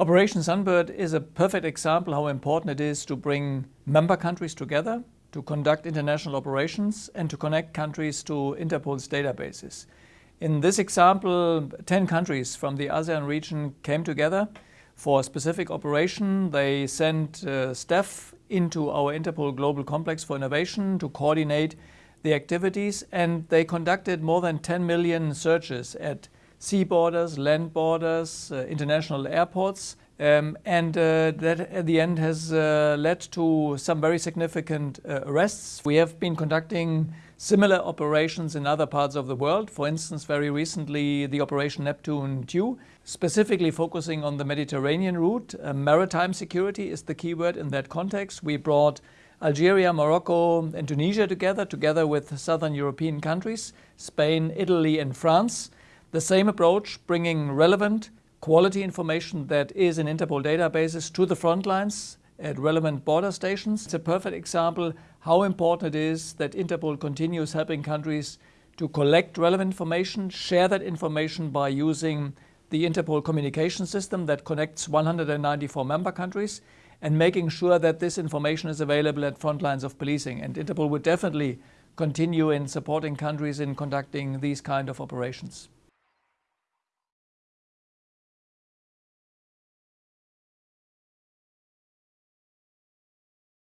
Operation Sunbird is a perfect example how important it is to bring member countries together, to conduct international operations and to connect countries to Interpol's databases. In this example, 10 countries from the ASEAN region came together for a specific operation. They sent uh, staff into our Interpol Global Complex for Innovation to coordinate the activities and they conducted more than 10 million searches at sea borders, land borders, uh, international airports. Um, and uh, that at the end has uh, led to some very significant uh, arrests. We have been conducting similar operations in other parts of the world. For instance, very recently, the Operation Neptune 2, specifically focusing on the Mediterranean route. Uh, maritime security is the keyword in that context. We brought Algeria, Morocco, and Tunisia together, together with southern European countries, Spain, Italy, and France. The same approach, bringing relevant quality information that is in Interpol databases to the front lines at relevant border stations. It's a perfect example how important it is that Interpol continues helping countries to collect relevant information, share that information by using the Interpol communication system that connects 194 member countries, and making sure that this information is available at front lines of policing. And Interpol would definitely continue in supporting countries in conducting these kind of operations.